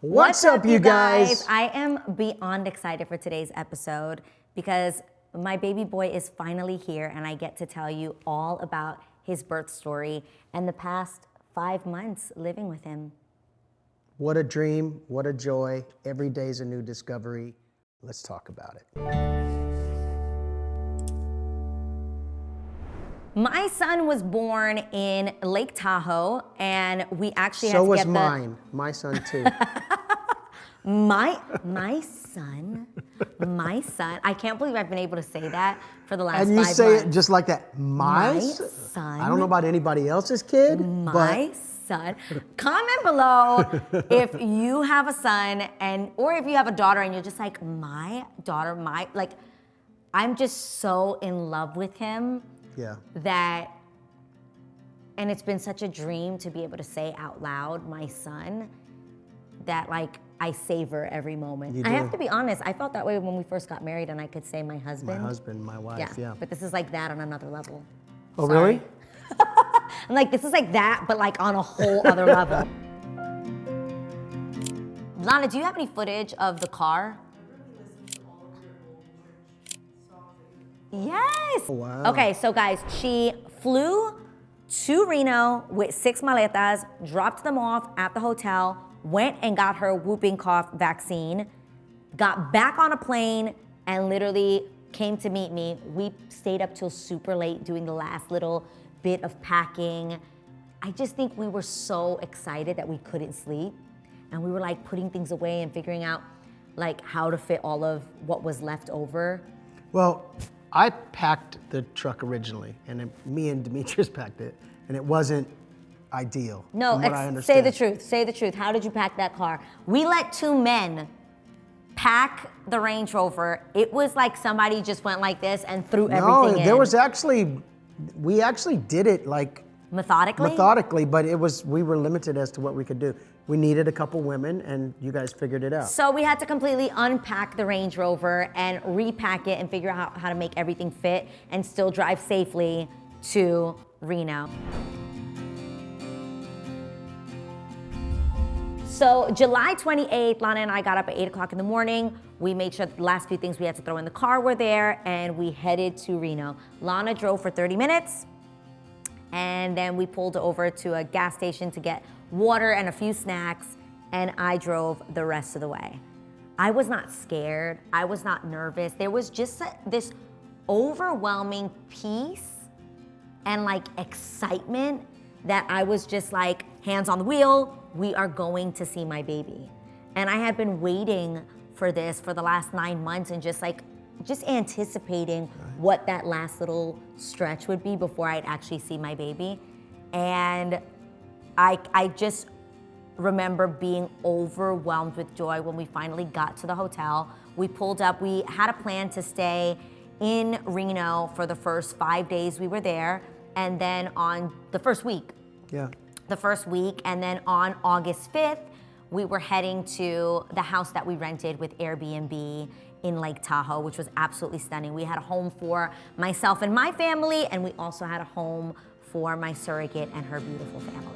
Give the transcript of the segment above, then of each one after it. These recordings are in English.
What's, up, you guys? I am beyond excited for today's episode because my baby boy is finally here and I get to tell you all about his birth story and the past five months living with him. What a dream, what a joy. Every day is a new discovery. Let's talk about it. My son was born in Lake Tahoe, and we actually so was get the mine, my son too. my my son, my son. I can't believe I've been able to say that for the last and you five say months. it just like that. My, My son. I don't know about anybody else's kid, my son. Comment below if you have a son and or if you have a daughter and you're just like my daughter, my like. I'm just so in love with him but yeah. that and it's been such a dream to be able to say out loud my son that like I savor every moment. I have to be honest, I felt that way when we first got married and I could say my husband. My husband. husband, my wife, yeah. yeah. But this is like that on another level. oh, sorry. really? I'm like, this is like that, but like on a whole other level. Lana, do you have any footage of the car? Yes. Oh, wow. Okay, so guys, she flew to Reno with six maletas, dropped them off at the hotel, went and got her whooping cough vaccine, got back on a plane, and literally came to meet me. We stayed up till super late doing the last little bit of packing. I just think we were so excited that we couldn't sleep. And we were like putting things away and figuring out like how to fit all of what was left over. Well, I packed the truck originally, and then me and Demetrius packed it, and it wasn't ideal. No, from what ex- I say the truth. Say the truth. How did you pack that car? We let two men pack the Range Rover. It was like somebody just went like this and threw No, everything in. there was actually, we actually did it like methodically. methodically, but it was we were limited as to what we could do. We needed a couple women, and you guys figured it out. So we had to completely unpack the Range Rover and repack it and figure out how to make everything fit and still drive safely to Reno. So July 28th, Lana and I got up at 8 o'clock in the morning. We made sure the last few things we had to throw in the car were there, and we headed to Reno. Lana drove for 30 minutes, and then we pulled over to a gas station to get water and a few snacks, and I drove the rest of the way. I was not scared. I was not nervous. There was just a, this overwhelming peace and like excitement that I was just like, hands on the wheel, we are going to see my baby. And I had been waiting for this for the last nine months and just like, just anticipating what that last little stretch would be before I'd actually see my baby. And I, I just remember being overwhelmed with joy when we finally got to the hotel. We pulled up, we had a plan to stay in Reno for the first five days we were there. And then on the first week, yeah. the first week, and then on August 5th, we were heading to the house that we rented with Airbnb in Lake Tahoe, which was absolutely stunning. We had a home for myself and my family, and we also had a home for my surrogate and her beautiful family.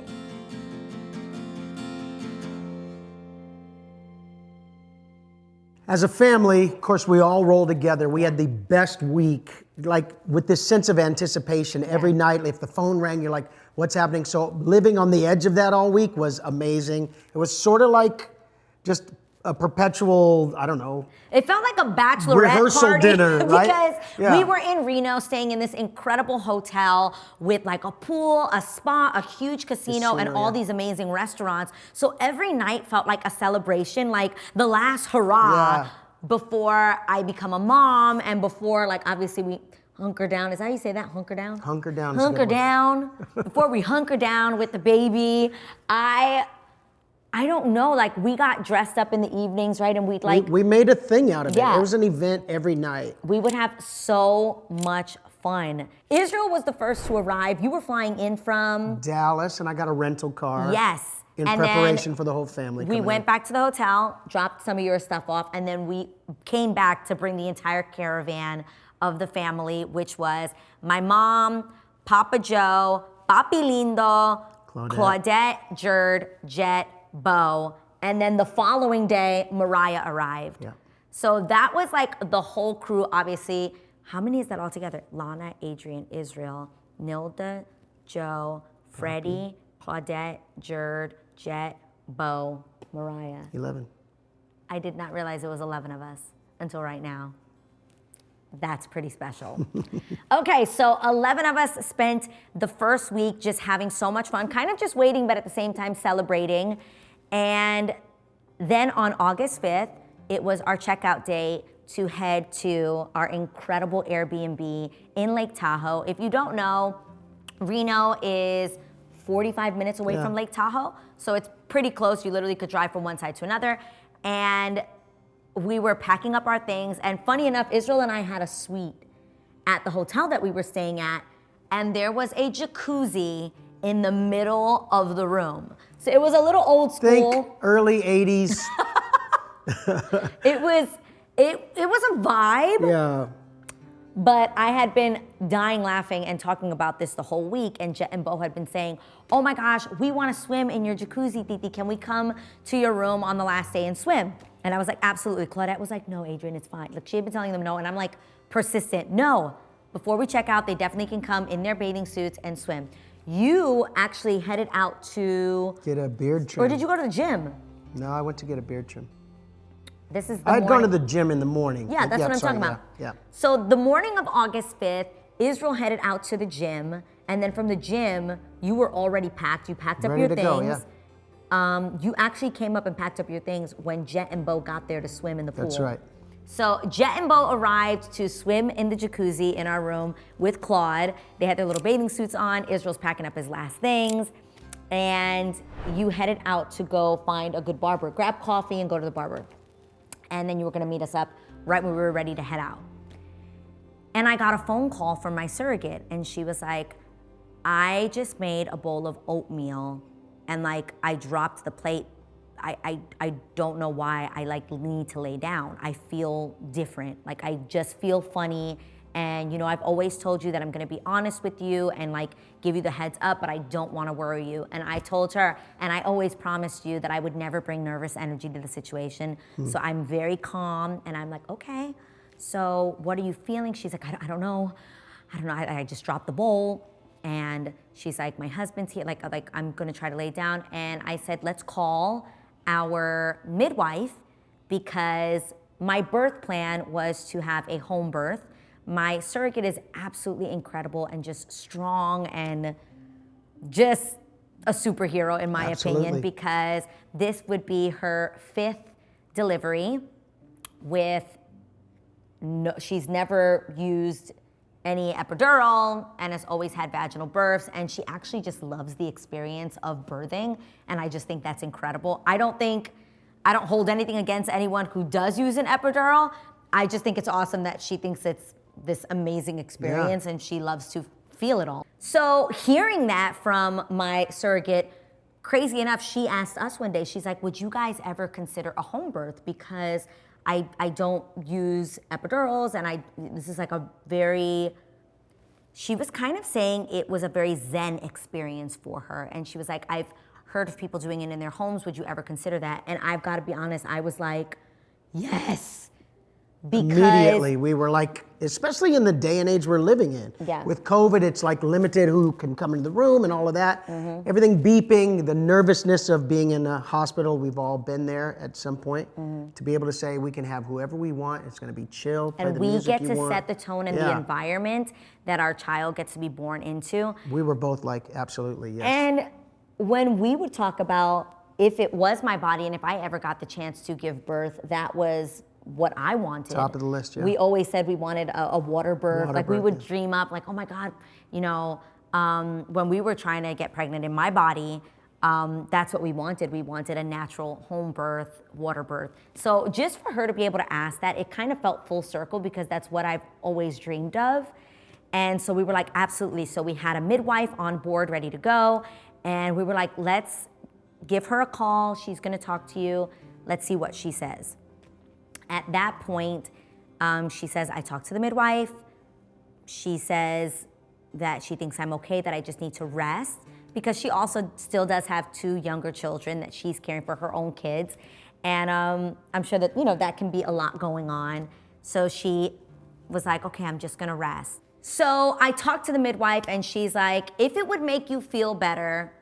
As a family, of course, we all rolled together. We had the best week, like with this sense of anticipation every night. If the phone rang, you're like, what's happening? So living on the edge of that all week was amazing. It was sort of like just a perpetual, I don't know, It felt like a bachelorette Rehearsal party dinner, right? because Yeah. we were in Reno, staying in this incredible hotel with like a pool, a spa, a huge casino, and all yeah. these amazing restaurants. So every night felt like a celebration, like the last hurrah Yeah. before I become a mom, and before like obviously we hunker down. Is that how you say that? Hunker down. Hunker down Hunker down. before we hunker down with the baby, I. I don't know, like we got dressed up in the evenings, right? And we'd like we, we made a thing out of Yeah. it. It was an event every night. we would have so much fun. Israel was the first to arrive. You were flying in from Dallas, and I got a rental car. yes, In and preparation for the whole family. We went in. back to the hotel, dropped some of your stuff off, and then we came back to bring the entire caravan of the family, which was my mom, Papa Joe, Papi Lindo, Claudette. Claudette, Jerd, Jet, Bo, And then the following day, Mariah arrived. Yeah. So that was like the whole crew, obviously. How many is that all together? Lana, Adrian, Israel, Nilda, Joe, Freddie, Claudette, Jerd, Jet, Bo, Mariah. 11. I did not realize it was 11 of us until right now. That's pretty special. okay, so 11 of us spent the first week just having so much fun, kind of just waiting, but at the same time celebrating. And then on August 5th, it was our checkout day to head to our incredible Airbnb in Lake Tahoe. If you don't know, Reno is 45 minutes away Yeah. from Lake Tahoe. So it's pretty close. You literally could drive from one side to another. And we were packing up our things. And funny enough, Israel and I had a suite at the hotel that we were staying at. And there was a jacuzzi in the middle of the room. So it was a little old Think school. early 80s. It was it it was a vibe. yeah. But I had been dying laughing and talking about this the whole week, and Jet and Bo had been saying, "Oh my gosh, we want to swim in your jacuzzi, Titi. Can we come to your room on the last day and swim?" And I was like, "Absolutely." Claudette was like, "No, Adrian, it's fine." Like she had been telling them no, and I'm like persistent. No, before we check out, they definitely can come in their bathing suits and swim. You actually headed out to, Get a beard trim. or did you go to the gym? No, I went to get a beard trim. This is the I had gone to the gym in the morning. Yeah, that's what I'm sorry, talking about. Yeah. yeah. So the morning of August 5th, Israel headed out to the gym, and then from the gym, you were already packed. You packed up Ready your to things. go, yeah. Um, you actually came up and packed up your things when Jet and Bo got there to swim in the pool. That's right. So Jet and Bo arrived to swim in the jacuzzi in our room with Claude. They had their little bathing suits on. Israel's packing up his last things. And you headed out to go find a good barber. Grab coffee and go to the barber. And then you were gonna meet us up right when we were ready to head out. And I got a phone call from my surrogate, and she was like, I just made a bowl of oatmeal and like I dropped the plate. I, I, I don't know why I like need to lay down. I feel different. Like I just feel funny. And you know, I've always told you that I'm gonna be honest with you and like give you the heads up, but I don't wanna worry you. And I told her, and I always promised you that I would never bring nervous energy to the situation. Hmm. So I'm very calm and I'm like, okay, so what are you feeling? She's like, I don't, I don't know. I don't know. I, I just dropped the bowl. And she's like, my husband's here. Like, like I'm gonna try to lay down. And I said, let's call our midwife because my birth plan was to have a home birth. My surrogate is absolutely incredible and just strong and just a superhero in my Absolutely. opinion because this would be her fifth delivery with no, she's never used any epidural and has always had vaginal births and she actually just loves the experience of birthing and i just think that's incredible. I don't think i don't hold anything against anyone who does use an epidural. I just think it's awesome that she thinks it's this amazing experience and she loves to feel it all. So hearing that from my surrogate crazy enough, she asked us one day, she's like, Would you guys ever consider a home birth? Because I, I don't use epidurals and I this is like a very she was kind of saying it was a very zen experience for her. And she was like, I've heard of people doing it in their homes. Would you ever consider that? And I've got to be honest, I was like, yes. Because Immediately, we were like, especially in the day and age we're living in. Yeah. With COVID, it's like limited who can come into the room and all of that. Mm-hmm. Everything beeping, the nervousness of being in a hospital. We've all been there at some point. Mhm. To be able to say we can have whoever we want. It's going to be chill. Mm-hmm. and we get to set the tone and the environment that our child gets to be born into. We were both like, absolutely, yes. And when we would talk about if it was my body and if I ever got the chance to give birth, that was what I wanted. Top of the list, yeah. We always said we wanted a, a water birth. Water like we would yeah. dream up, like, oh my God, you know, um, when we were trying to get pregnant in my body, um, that's what we wanted. We wanted a natural home birth, water birth. So just for her to be able to ask that, it kind of felt full circle because that's what I've always dreamed of. And so we were like, absolutely. So we had a midwife on board ready to go. And we were like, let's give her a call. She's going to talk to you. Let's see what she says. At that point, um, she says, I talked to the midwife. She says that she thinks I'm okay, that I just need to rest because she also still does have two younger children that she's caring for her own kids. And um, I'm sure that, you know, that can be a lot going on. So she was like, okay, I'm just gonna rest. So I talked to the midwife and she's like, if it would make you feel better,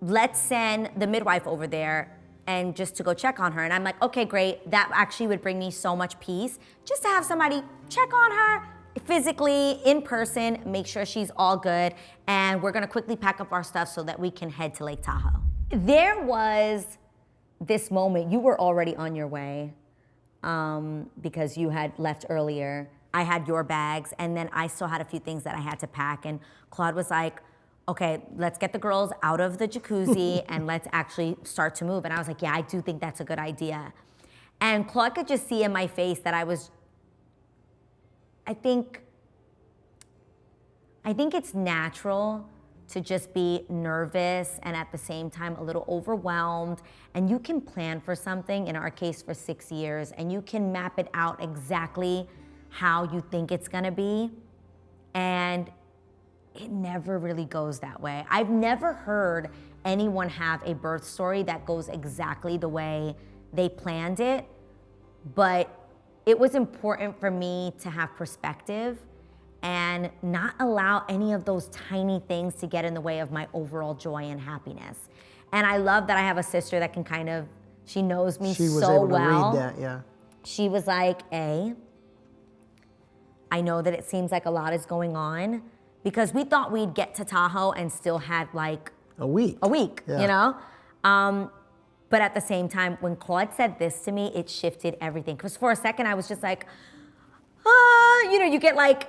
let's send the midwife over there and just to go check on her. And I'm like, okay, great. That actually would bring me so much peace just to have somebody check on her physically in person, make sure she's all good. And we're gonna quickly pack up our stuff so that we can head to Lake Tahoe. There was this moment, you were already on your way um, because you had left earlier. I had your bags, and then I still had a few things that I had to pack. And Claude was like, okay, let's get the girls out of the jacuzzi and let's actually start to move. And I was like, yeah, I do think that's a good idea. And Claude could just see in my face that I was, I think, I think it's natural to just be nervous and at the same time a little overwhelmed. And you can plan for something, in our case for six years, and you can map it out exactly how you think it's gonna be. And it never really goes that way. I've never heard anyone have a birth story that goes exactly the way they planned it, but it was important for me to have perspective and not allow any of those tiny things to get in the way of my overall joy and happiness. And I love that I have a sister that can kind of, she knows me She was so able to well. read that, yeah. She was like, A, I know that it seems like a lot is going on because we thought we'd get to Tahoe and still had like A week. a week, Yeah. you know? Um, but at the same time, when Claude said this to me, it shifted everything. Because for a second, I was just like, ah, you know, you get like,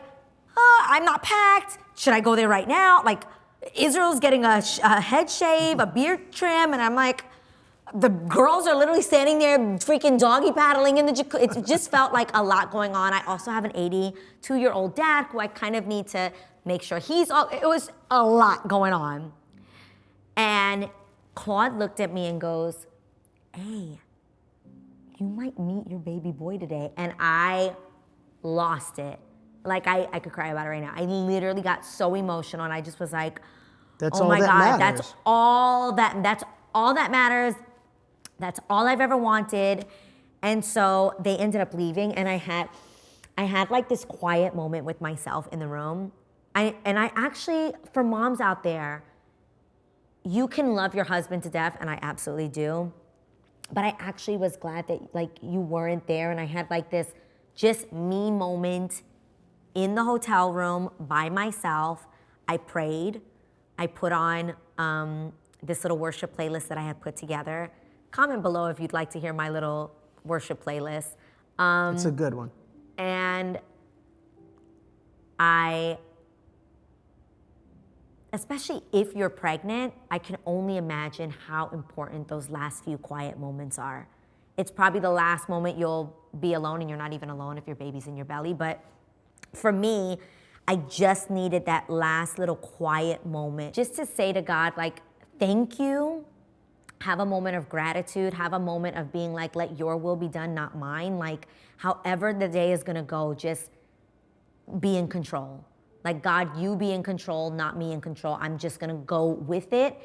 ah, I'm not packed. Should I go there right now? Like, Israel's getting a, sh- a head shave, a beard trim, and I'm like, the girls are literally standing there freaking doggy paddling in the jacuzzi. It just felt like a lot going on. I also have an 82 year old dad who I kind of need to make sure he's all, it was a lot going on. And Claude looked at me and goes, Hey, you might meet your baby boy today. And I lost it. Like, I, I could cry about it right now. I literally got so emotional and I just was like, That's oh all my that God, matters. that's all that, that's all that matters. That's all I've ever wanted. And so they ended up leaving and I had, I had like this quiet moment with myself in the room. I, and I actually, for moms out there, you can love your husband to death, and I absolutely do. But I actually was glad that like you weren't there, and I had like this just me moment in the hotel room by myself. I prayed. I put on um, this little worship playlist that I had put together. Comment below if you'd like to hear my little worship playlist. Um, It's a good one. and I, especially if you're pregnant, I can only imagine how important those last few quiet moments are. It's probably the last moment you'll be alone, and you're not even alone if your baby's in your belly. But for me, I just needed that last little quiet moment just to say to God, like, thank you have a moment of gratitude, have a moment of being like, let your will be done, not mine. Like, however the day is gonna go, just be in control. Like, God, you be in control, not me in control. I'm just gonna go with it.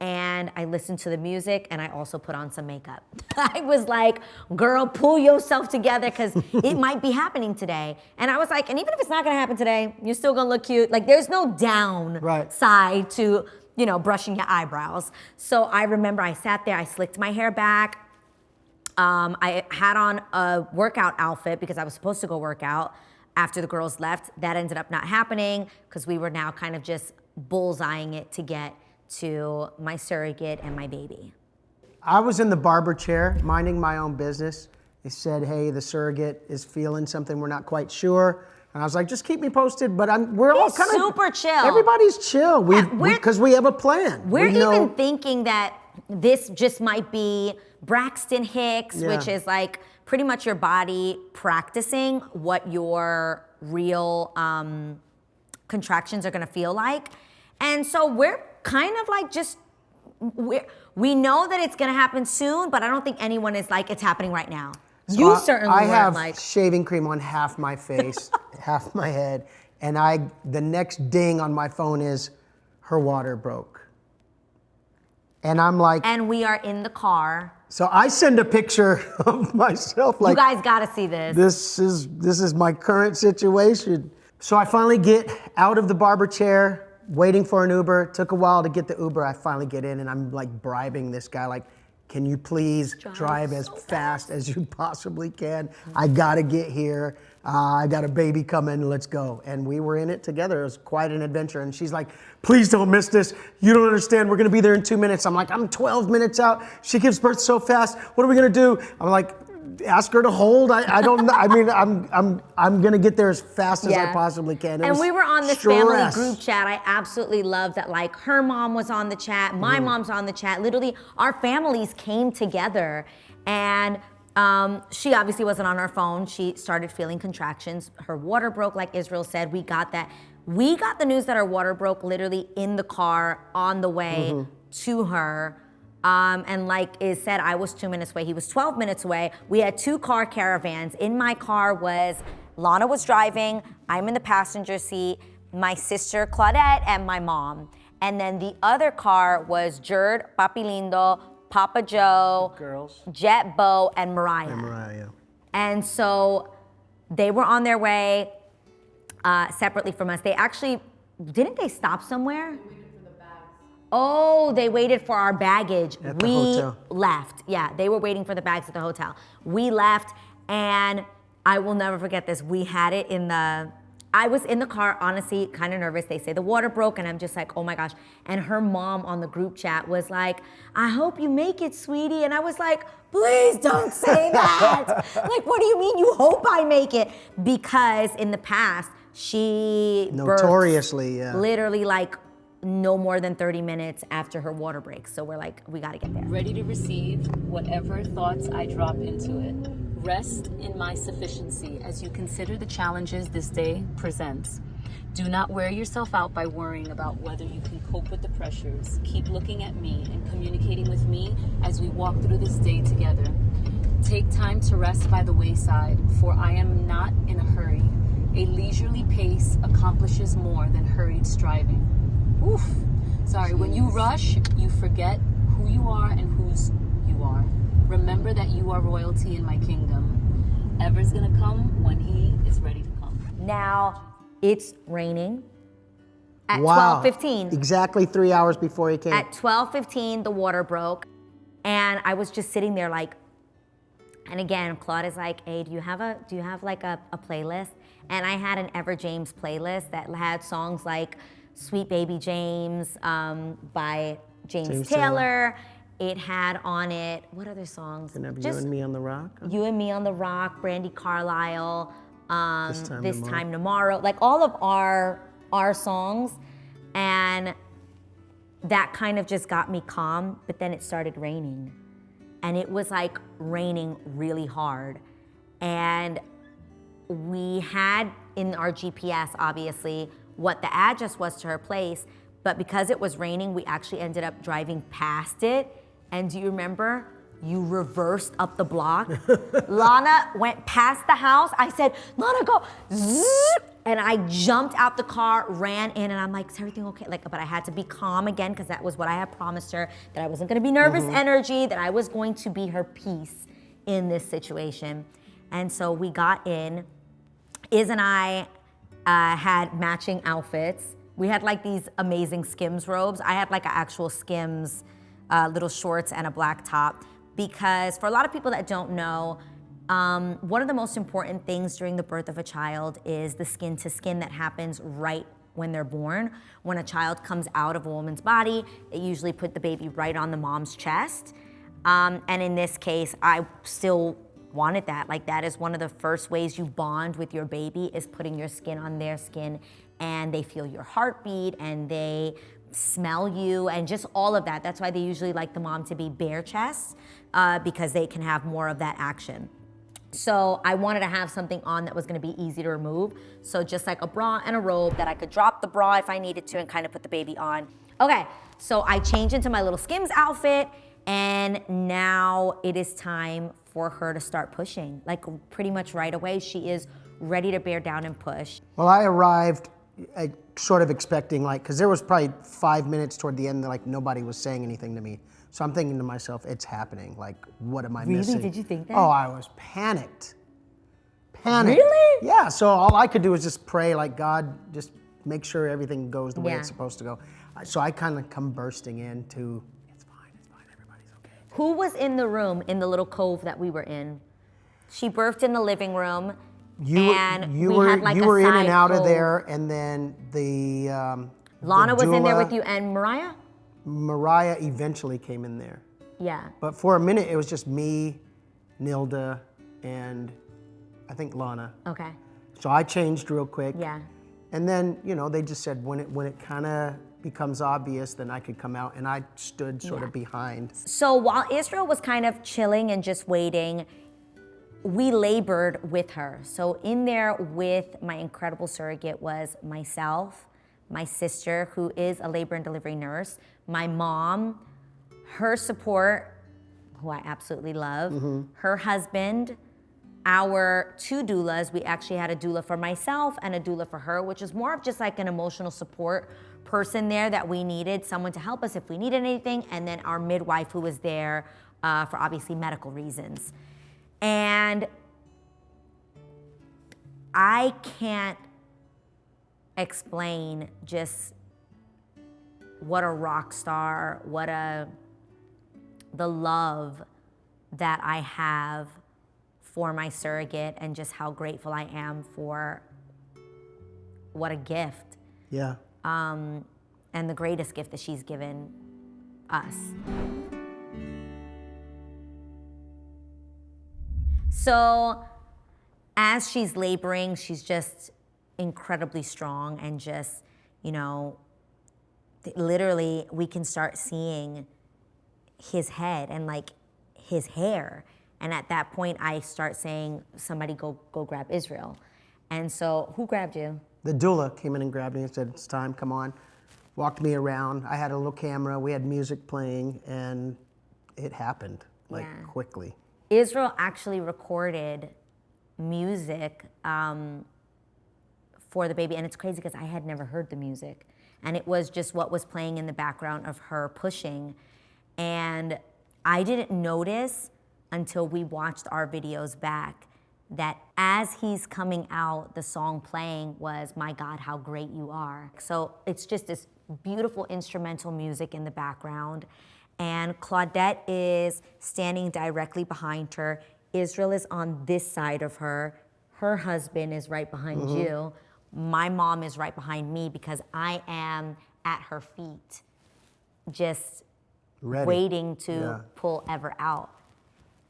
And I listened to the music and I also put on some makeup. I was like, girl, pull yourself together because it might be happening today. And I was like, and even if it's not gonna happen today, you're still gonna look cute. Like, there's no down Right. side to, you know, brushing your eyebrows. So I remember I sat there, I slicked my hair back. Um, I had on a workout outfit because I was supposed to go work out after the girls left. That ended up not happening because we were now kind of just bullseyeing it to get to my surrogate and my baby. I was in the barber chair, minding my own business. They said, "Hey, the surrogate is feeling something. We're not quite sure." And I was like, "Just keep me posted." But I'm, we're all kind of super chill. Everybody's chill. We Yeah, we're- because we, have a plan. We're we even thinking that this just might be Braxton Hicks, Yeah. which is like pretty much your body practicing what your real um, contractions are gonna feel like. And so we're kind of like just, we're, we know that it's gonna happen soon, but I don't think anyone is like, it's happening right now. You I- certainly I have like, shaving cream on half my face, half my head, and I the next ding on my phone is her water broke. And I'm like, And we are in the car. so I send a picture of myself like you guys got to see this. this is this is my current situation. So I finally get out of the barber chair, waiting for an Uber. Took a while to get the Uber. I finally get in and I'm like bribing this guy like can you please drive, as fast. as you possibly can? I gotta get here. Uh, I got a baby coming. Let's go. And we were in it together. It was quite an adventure. And she's like, please don't miss this. You don't understand. We're gonna be there in two minutes. I'm like, I'm 12 minutes out. She gives birth so fast. What are we gonna do? I'm like, ask her to hold. I, I don't. I mean, I'm I'm I'm gonna get there as fast as I possibly can. It and we were on this family group chat. I absolutely loved that. Like her mom was on the chat, my Mm-hmm. mom's on the chat. Literally, our families came together, and um, she obviously wasn't on her phone. She started feeling contractions. Her water broke, like Israel said. We got that. We got the news that her water broke literally in the car on the way Mm-hmm. to her. Um, and like is said, I was two minutes away. He was 12 minutes away. We had two car caravans. In my car was Lana was driving. I'm in the passenger seat. My sister Claudette and my mom. And then the other car was Jerd, Papi Lindo, Papa Joe, Girls. Jet Bo, and Mariah. And Mariah. And so they were on their way uh, separately from us. They actually didn't they stop somewhere? Oh, they waited for our baggage. At the we hotel. left. Yeah, they were waiting for the bags at the hotel. We left, and I will never forget this. We had it in the. I was in the car, honestly, kind of nervous. They say the water broke, and I'm just like, oh my gosh. And her mom on the group chat was like, I hope you make it, sweetie. And I was like, please don't say that. like, what do you mean you hope I make it? Because in the past, she Notoriously, yeah. literally like no more than 30 minutes after her water breaks. So we're like, we gotta get there. ready to receive whatever thoughts I drop into it. Rest in my sufficiency as you consider the challenges this day presents. Do not wear yourself out by worrying about whether you can cope with the pressures. Keep looking at me and communicating with me as we walk through this day together. Take time to rest by the wayside, for I am not in a hurry. A leisurely pace accomplishes more than hurried striving. Oof. Sorry, when you rush, you forget who you are and whose you are. Remember that you are royalty in my kingdom. Ever's gonna come when he is ready to come. Now it's raining. At Wow. 12:15, Exactly three hours before he came. at 12:15, the water broke, and I was just sitting there like. And again, Claude is like, "Hey, do you have a do you have like a, a playlist?" And I had an Ever James playlist that had songs like "Sweet Baby James" um, by James, James Taylor. It had on it what other songs? Remember you Just and me on the rock? You and Me on the Rock, Brandi Carlile, um, This Time This Tomorrow. Time Tomorrow, like all of our our songs, and that kind of just got me calm. But then it started raining, and it was like raining really hard, and we had in our GPS obviously what the address was to her place, but because it was raining, we actually ended up driving past it. And do you remember? You reversed up the block. Lana went past the house. I said, Lana, go. Zzz, and I jumped out the car, ran in, and I'm like, is everything okay? Like, but I had to be calm again because that was what I had promised her that I wasn't gonna be nervous mm-hmm. energy, that I was going to be her peace in this situation. And so we got in. Iz and I uh, had matching outfits. We had like these amazing Skims robes. I had like an actual Skims uh, little shorts and a black top because for a lot of people that don't know, um, one of the most important things during the birth of a child is the skin to skin that happens right when they're born. When a child comes out of a woman's body, they usually put the baby right on the mom's chest. Um, and in this case, I still wanted that. Like that is one of the first ways you bond with your baby is putting your skin on their skin and they feel your heartbeat and they smell you and just all of that. That's why they usually like the mom to be bare chest uh, because they can have more of that action. So I wanted to have something on that was gonna be easy to remove. So just like a bra and a robe that I could drop the bra if I needed to and kind of put the baby on. Okay, so I changed into my little Skims outfit and now it is time for her to start pushing. Like pretty much right away, she is ready to bear down and push. Well, I arrived uh, sort of expecting like, because there was probably five minutes toward the end that like nobody was saying anything to me. So I'm thinking to myself, it's happening. Like, what am I Really? missing? Did you think that? Oh, I was panicked. Panicked. Really? Yeah. So all I could do was just pray, like God, just make sure everything goes the way Yeah. it's supposed to go. So I kind of come bursting into, it's fine, it's fine, everybody's okay. Who was in the room in the little cove that we were in? She birthed in the living room. You, and you we were had like you a were in and out of there, and then the um, Lana the was in there with you and Mariah? Mariah eventually came in there, Yeah. but for a minute it was just me, Nilda, and I think Lana. Okay. So I changed real quick. Yeah. And then you know they just said when it when it kind of becomes obvious, then I could come out, and I stood sort of behind. So while Israel was kind of chilling and just waiting, we labored with her. So in there with my incredible surrogate was myself, my sister, who is a labor and delivery nurse, my mom, her support, who I absolutely love, mm-hmm. her husband, our two doulas. We actually had a doula for myself and a doula for her, which is more of just like an emotional support person there that we needed, someone to help us if we needed anything, and then our midwife who was there uh, for obviously medical reasons. And I can't explain just what a rock star, what a the love that I have for my surrogate and just how grateful I am for what a gift Yeah. Um, and the greatest gift that she's given us. So, as she's laboring, she's just incredibly strong and just, you know, literally, we can start seeing his head and like his hair. And at that point, I start saying, "Somebody go go grab Israel." And so, who grabbed you? The doula came in and grabbed me and said, It's time, come on. Walked me around. I had a little camera, we had music playing, and it happened like Yeah. quickly. Israel actually recorded music um, for the baby, and it's crazy because I had never heard the music, and it was just what was playing in the background of her pushing, and I didn't notice until we watched our videos back that as he's coming out, the song playing was "My God, How Great You Are." So it's just this beautiful instrumental music in the background. And Claudette is standing directly behind her. Israel is on this side of her. Her husband is right behind mm-hmm. you. My mom is right behind me because I am at her feet, just Ready. waiting to Yeah. pull Ever out.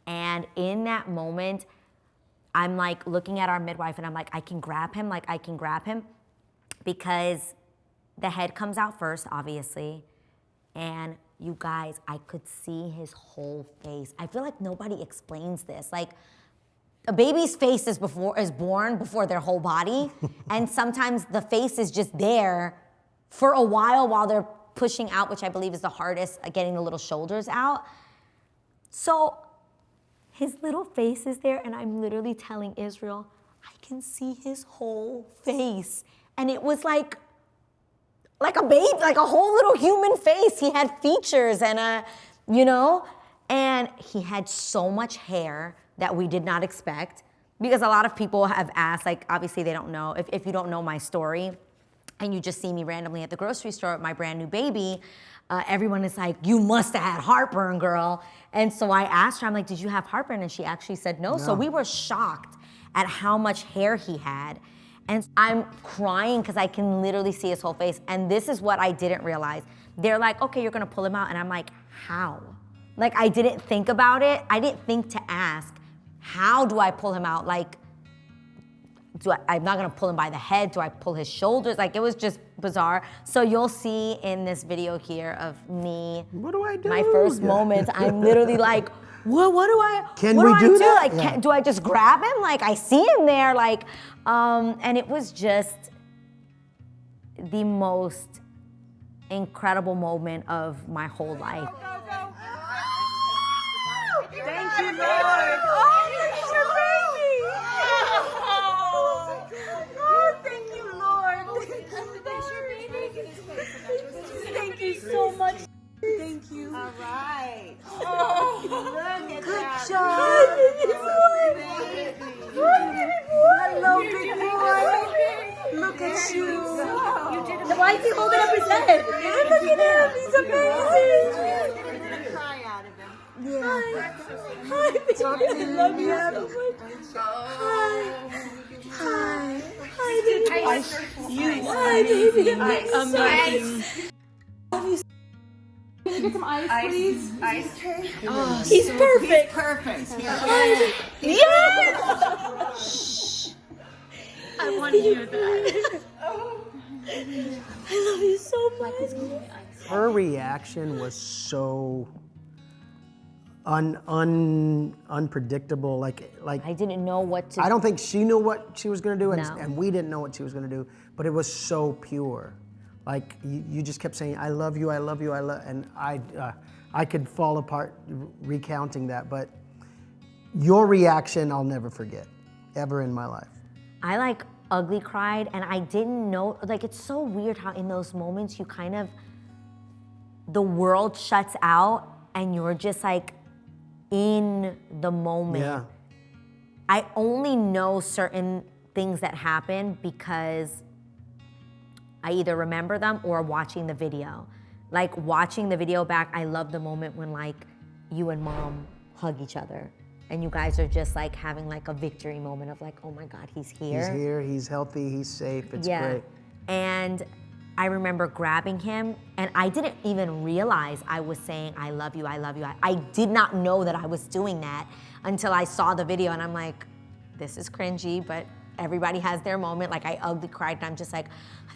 And in that moment, I'm like looking at our midwife and I'm like, I can grab him, like I can grab him because the head comes out first, obviously. And you guys, I could see his whole face. I feel like nobody explains this. Like a baby's face is before is born before their whole body, and sometimes the face is just there for a while while they're pushing out, which I believe is the hardest, uh, getting the little shoulders out. So his little face is there, and I'm literally telling Israel, I can see his whole face. And it was like, like a baby, like a whole little human face. He had features and a, you know, and he had so much hair that we did not expect. Because a lot of people have asked, like, obviously they don't know, if, if you don't know my story, and you just see me randomly at the grocery store with my brand new baby, uh, everyone is like, you must have had heartburn, girl. And so I asked her, I'm like, did you have heartburn? And she actually said no. So we were shocked at how much hair he had. And I'm crying because I can literally see his whole face. And this is what I didn't realize. They're like, okay, you're gonna pull him out. And I'm like, how? Like, I didn't think about it. I didn't think to ask, how do I pull him out? Like, do I, I'm not gonna pull him by the head. Do I pull his shoulders? Like it was just bizarre. So you'll see in this video here of me, What do I do? my first Yeah. moments. I'm literally like, what? What do I? Can what we do, do I do? that? Like, Yeah. can, do I just grab him? Like I see him there. Like, um, and it was just the most incredible moment of my whole life. Thank you, Lord. Oh, so much. Thank you. All right. Oh, look at Good that. job. Hi, baby boy. Hi, baby boy. Hello, big boy. Look at you. you Why is he holding up present? head? Look at him. He's amazing. You're going to cry out of him. Yeah. Hi. Hi, baby. I love you so much. Hi. Hi. Hi, baby. You. Hi, baby. Amazing. Can you get some ice, please? Ice oh, oh, tray? He's perfect. Perfect. Yes. I want to hear that. I love you so much. Her reaction was so un, un, unpredictable. Like, like I didn't know what to I don't think she knew what she was going to do, and, No. and we didn't know what she was going to do. But it was so pure. Like you, you just kept saying, "I love you, I love you, I love," and I, uh, I could fall apart recounting that. But your reaction, I'll never forget, ever in my life. I like ugly cried and I didn't know like it's so weird how in those moments you kind of the world shuts out and you're just like in the moment. Yeah. I only know certain things that happen because I either remember them or watching the video. Like watching the video back, I love the moment when like you and mom hug each other and you guys are just like having like a victory moment of like, oh my God, he's here. He's here. He's healthy. He's safe. It's yeah. great. And I remember grabbing him, and I didn't even realize I was saying, I love you, I love you. I, I did not know that I was doing that until I saw the video, and I'm like, this is cringy, but everybody has their moment. Like, I ugly cried, and I'm just like,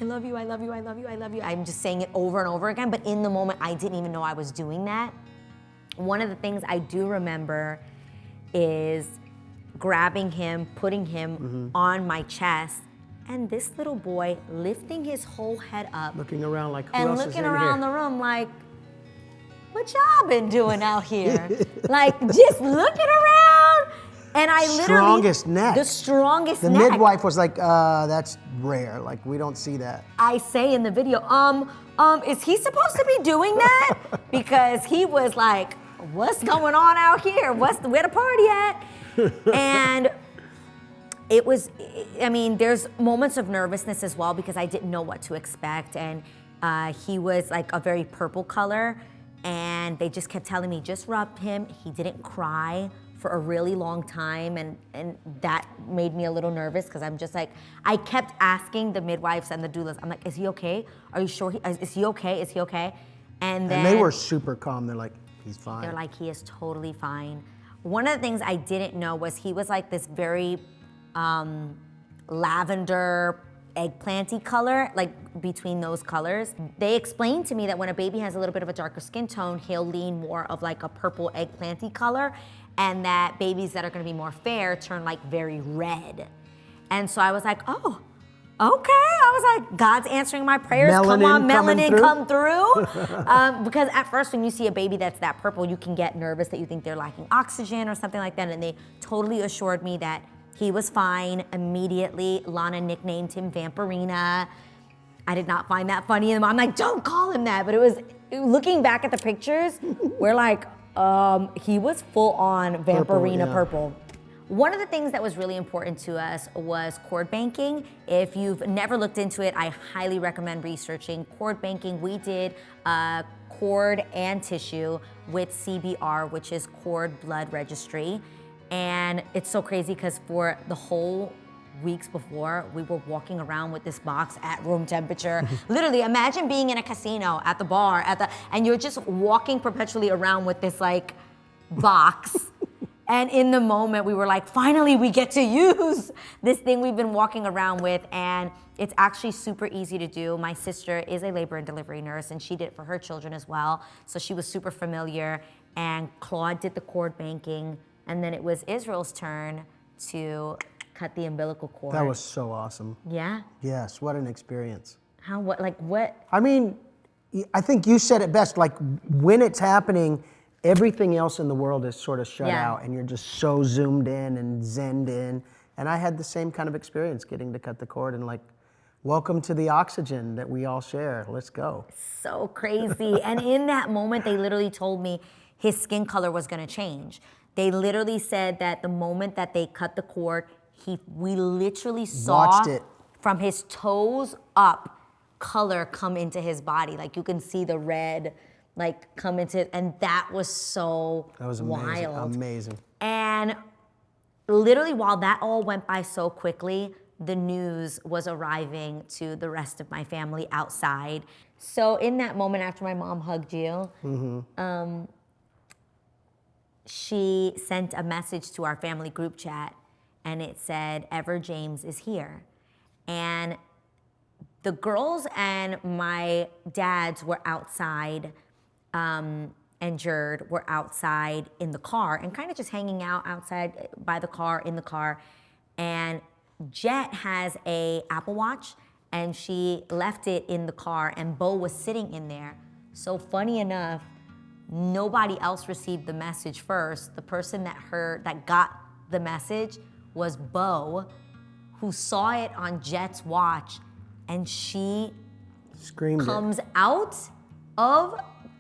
I love you, I love you, I love you, I love you. I'm just saying it over and over again, but in the moment, I didn't even know I was doing that. One of the things I do remember is grabbing him, putting him mm-hmm. on my chest, and this little boy lifting his whole head up Looking around like who and looking in around here? the room like, what y'all been doing out here? like just looking around. And I literally The Strongest neck. The strongest the neck. midwife was like, uh, "That's rare. Like we don't see that." I say in the video, um, um, is he supposed to be doing that? because he was like, what's going on out here? What's the, where the party at? and it was, I mean, there's moments of nervousness as well because I didn't know what to expect. And uh, he was like a very purple color. And they just kept telling me, just rub him. He didn't cry for a really long time. And, and that made me a little nervous because I'm just like, I kept asking the midwives and the doulas, I'm like, is he okay? Are you sure? He, is he okay? Is he okay? And then And they were super calm. They're like, "He's fine." they're like, he is totally fine. One of the things I didn't know was he was like this very um, lavender eggplanty color, like between those colors. They explained to me that when a baby has a little bit of a darker skin tone, he'll lean more of like a purple eggplanty color, and that babies that are gonna be more fair turn like very red. And so I was like, oh, okay. I was like, God's answering my prayers. come on, melanin, through? come through. um, because at first, when you see a baby that's that purple, you can get nervous that you think they're lacking oxygen or something like that. And they totally assured me that he was fine immediately. Lana nicknamed him Vampirina. I did not find that funny. And I'm like, don't call him that. But it was looking back at the pictures, we're like, um, he was full on Vampirina yeah. purple. One of the things that was really important to us was cord banking. If you've never looked into it, I highly recommend researching cord banking. We did uh, cord and tissue with CBR, which is Cord Blood Registry. And it's so crazy because for the whole weeks before, we were walking around with this box at room temperature. Literally, imagine being in a casino at the bar, at the, and you're just walking perpetually around with this like box. And in the moment, we were like, finally, we get to use this thing we've been walking around with. And it's actually super easy to do. My sister is a labor and delivery nurse, and she did it for her children as well. So she was super familiar. And Claude did the cord banking. And then it was Israel's turn to cut the umbilical cord. that was so awesome. Yeah? Yes, what an experience. How, what, like, what? I mean, I think you said it best. Like when it's happening, everything else in the world is sort of shut Yeah. out, and you're just so zoomed in and zenned in. And I had the same kind of experience getting to cut the cord and like, welcome to the oxygen that we all share. Let's go. so crazy. and in that moment, they literally told me his skin color was gonna change. They literally said that the moment that they cut the cord, he we literally saw it. from his toes up color come into his body. Like you can see the red like come into and that was so That was amazing. wild. Amazing. And literally, while that all went by so quickly, the news was arriving to the rest of my family outside. So, in that moment after my mom hugged you, um, she sent a message to our family group chat and it said, Ever James is here. And the girls and my dads were outside, um, and Jerd were outside in the car and kind of just hanging out outside by the car, in the car. And Jet has a Apple Watch and she left it in the car and Bo was sitting in there. So funny enough, nobody else received the message first. The person that heard that got the message was Bo, who saw it on Jet's watch, and she Screamed. it. comes out of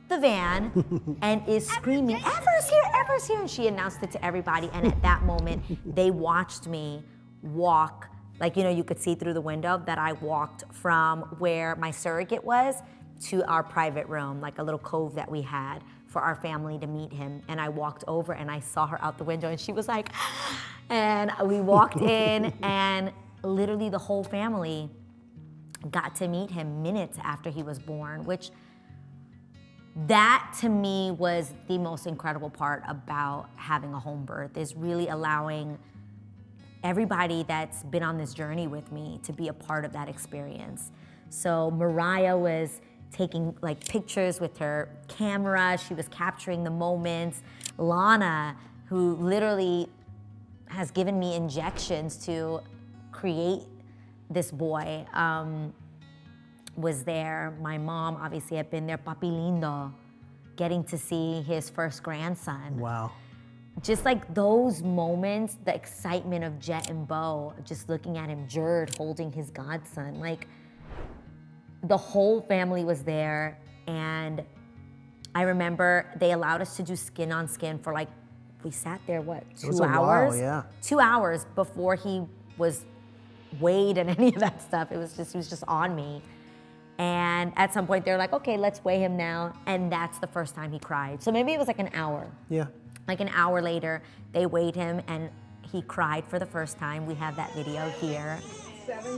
the van and is screaming, Ever's here, Ever's here. And she announced it to everybody. And at that moment, they watched me walk. Like, you know, you could see through the window that I walked from where my surrogate was to our private room, like a little cove that we had for our family to meet him. And I walked over and I saw her out the window and she was like, and we walked in and literally the whole family got to meet him minutes after he was born, which that to me was the most incredible part about having a home birth is really allowing everybody that's been on this journey with me to be a part of that experience. So Mariah was taking like pictures with her camera, she was capturing the moments. Lana, who literally has given me injections to create this boy, um, was there. My mom obviously had been there. Papi Lindo, getting to see his first grandson. Wow. Just like those moments, the excitement of Jet and Bo, just looking at him, Jerd holding his godson, like the whole family was there. And I remember they allowed us to do skin on skin for like, we sat there, what, two a while, hours? yeah. Two hours before he was weighed and any of that stuff. It was just, he was just on me. And at some point, they're like, okay, let's weigh him now. And that's the first time he cried. So maybe it was like an hour. Yeah. Like an hour later, they weighed him and he cried for the first time. We have that video here.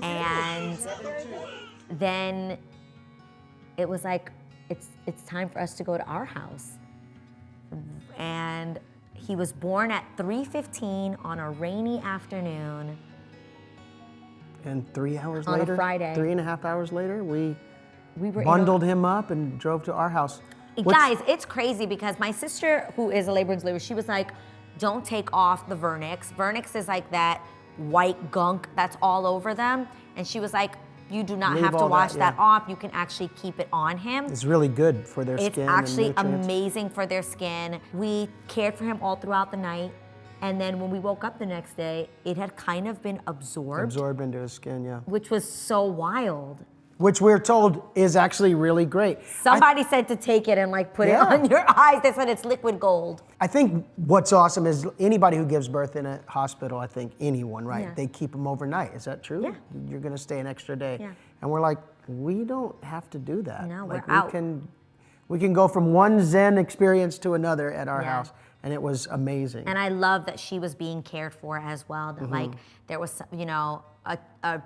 And then it was like, it's, it's time for us to go to our house. And he was born at 3.15 on a rainy afternoon. And three hours On a later, Friday. three and a half hours later, we We in a- bundled him up and drove to our house. What's- Guys, it's crazy because my sister, who is a labor and delivery, she was like, don't take off the Vernix. Vernix is like that white gunk that's all over them. And she was like, you do not Leave have to all that, wash that, off. You can actually keep it on him. It's really good for their skin. It's actually amazing for their skin. We cared for him all throughout the night. And then when we woke up the next day, it had kind of been absorbed, Absorbed into his skin, yeah. which was so wild. Which we're told is actually really great. I- Somebody said to take it and like put Yeah. it on your eyes. They said it's liquid gold. I think what's awesome is anybody who gives birth in a hospital, I think anyone, right? Yeah. They keep them overnight. Is that true? Yeah. You're going to stay an extra day. Yeah. And we're like, we don't have to do that. No, we're like out. we can we can go from one zen experience to another at our Yeah. house and it was amazing. And I love that she was being cared for as well. That mm-hmm. like there was, you know, a, a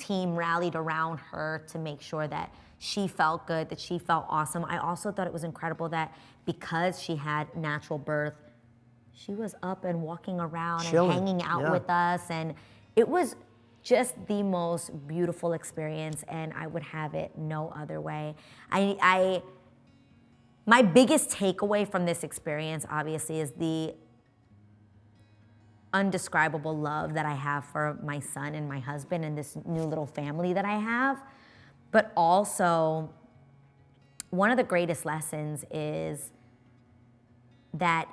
team rallied around her to make sure that she felt good, that she felt awesome. I also thought it was incredible that because she had natural birth, she was up and walking around Chilling, and hanging out yeah. with us, and it was just the most beautiful experience. And I would have it no other way. I, I my biggest takeaway from this experience, obviously, is the undescribable love that I have for my son and my husband and this new little family that I have. But also, one of the greatest lessons is that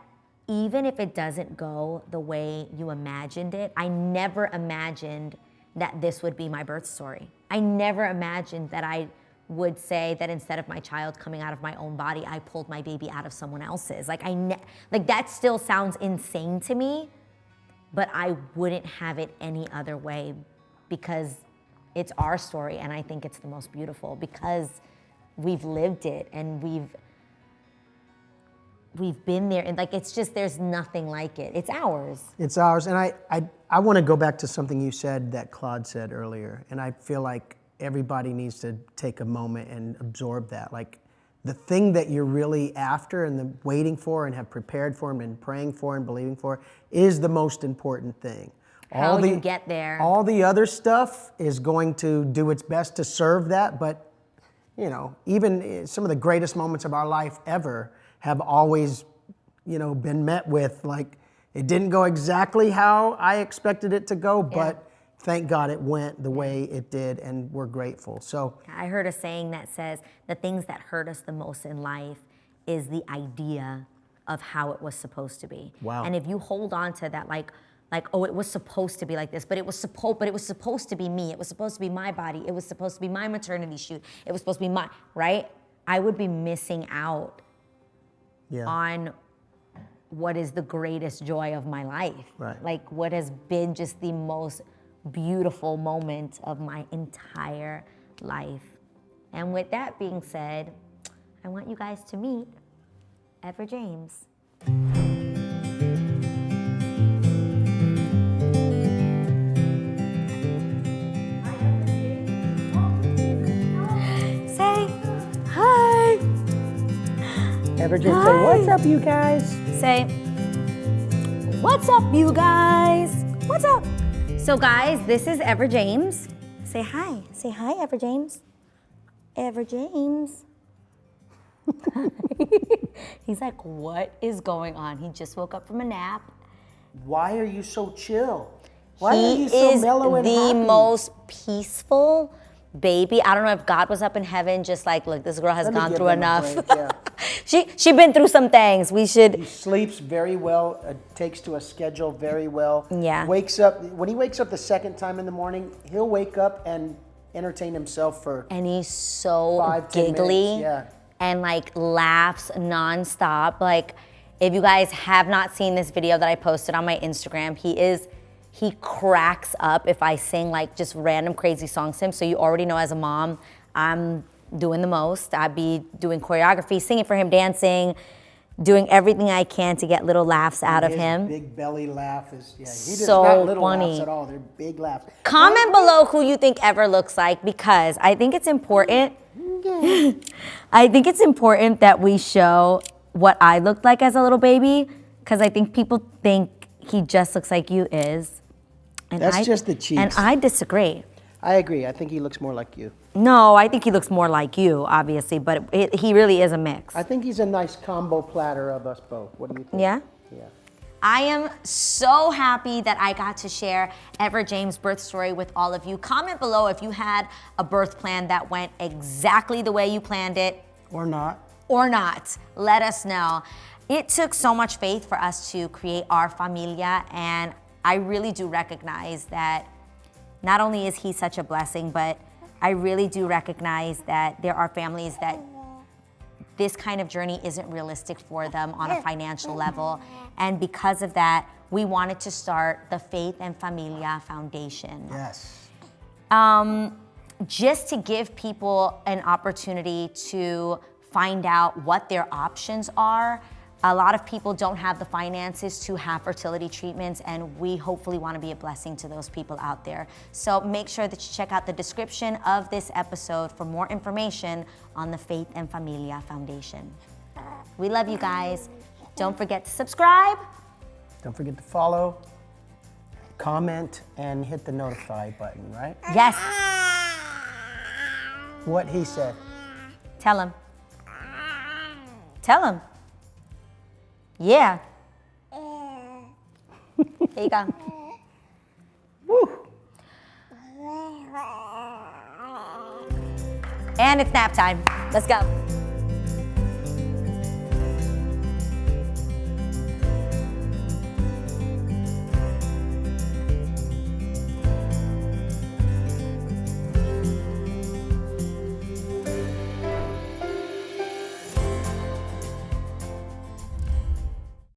even if it doesn't go the way you imagined it, I never imagined that this would be my birth story. I never imagined that I would say that instead of my child coming out of my own body, I pulled my baby out of someone else's. Like I like that still sounds insane to me, but I wouldn't have it any other way because it's our story and I think it's the most beautiful because we've lived it and we've we've been there, and like it's just there's nothing like it. It's ours. It's ours. And I, I, I want to go back to something you said that Claude said earlier. And I feel like everybody needs to take a moment and absorb that. Like the thing that you're really after and the waiting for and have prepared for and been praying for and believing for is the most important thing. How you get there. All the other stuff is going to do its best to serve that, but you know, even eh, some of the greatest moments of our life ever have always, you know, been met with like it didn't go exactly how I expected it to go, but thank God it went the way it did, and we're grateful. So I heard a saying that says the things that hurt us the most in life is the idea of how it was supposed to be. Wow. And if you hold on to that, like, like, oh, it was supposed to be like this, but it was supposed, but it was supposed to be me. It was supposed to be my body. It was supposed to be my maternity shoot. It was supposed to be my right. I would be missing out yeah, on what is the greatest joy of my life. Right. Like what has been just the most beautiful moment of my entire life. And with that being said, I want you guys to meet Ever James. Say hi. Everett say, "What's up, you guys?" Say, what's up, you guys? What's up? So, guys, this is Ever James. Say hi. Say hi, Ever James. Ever James. He's like, what is going on? He just woke up from a nap. Why are you so chill? Why he are you so is mellow and the happy? most peaceful baby. I don't know if God was up in heaven, just like, look, this girl has Let gone through enough. break, yeah. She she been through some things. We should He sleeps very well, uh, takes to a schedule very well. Yeah. Wakes up, when he wakes up the second time in the morning, he'll wake up and entertain himself for, and he's so Five, giggly yeah. and like laughs nonstop. Like, if you guys have not seen this video that I posted on my Instagram, he is he cracks up if I sing like just random crazy songs to him. So you already know as a mom, I'm doing the most. I'd be doing choreography, singing for him, dancing, doing everything I can to get little laughs out of him. big belly laugh is, yeah, he does So not little funny. laughs at all. They're big laughs. Comment below who you think Ever looks like because I think it's important. I think it's important that we show what I looked like as a little baby because I think people think he just looks like you is. And That's I, just the cheese. And. I disagree. I agree. I think he looks more like you. No, I think he looks more like you, obviously, but it, he really is a mix. I think he's a nice combo platter of us both. What do you think? Yeah? Yeah. I am so happy that I got to share Ever James' birth story with all of you. Comment below if you had a birth plan that went exactly the way you planned it Or not. or not. Let us know. It took so much faith for us to create our familia, and I really do recognize that not only is he such a blessing, but I really do recognize that there are families that this kind of journey isn't realistic for them on a financial level. And because of that, we wanted to start the Faith and Familia Foundation Yes. um, just to give people an opportunity to find out what their options are. A lot of people don't have the finances to have fertility treatments, and we hopefully want to be a blessing to those people out there. So make sure that you check out the description of this episode for more information on the Faith and Familia Foundation. We love you guys. Don't forget to subscribe. Don't forget to follow, comment, and hit the notify button, right? Yes, What he said. tell him. Tell them. Yeah. Here you go. Woo! And it's nap time. Let's go.